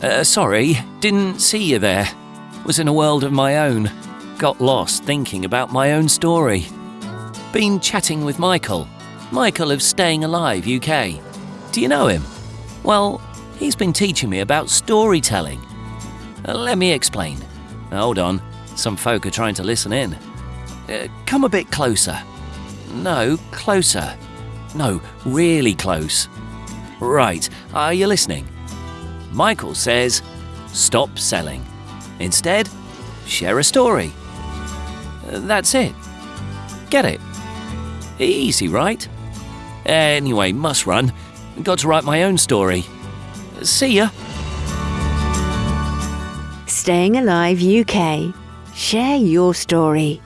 Uh, sorry, didn't see you there. Was in a world of my own. Got lost thinking about my own story. Been chatting with Michael. Michael of Staying Alive UK. Do you know him? Well, he's been teaching me about storytelling. Uh, let me explain. Hold on, some folk are trying to listen in. Uh, come a bit closer. No, closer. No, really close. Right, are you listening? Michael says, stop selling. Instead, share a story. Uh, That's it. Get it? Easy, right? Anyway, must run. Got to write my own story. See ya. Staying Alive UK. Share your story.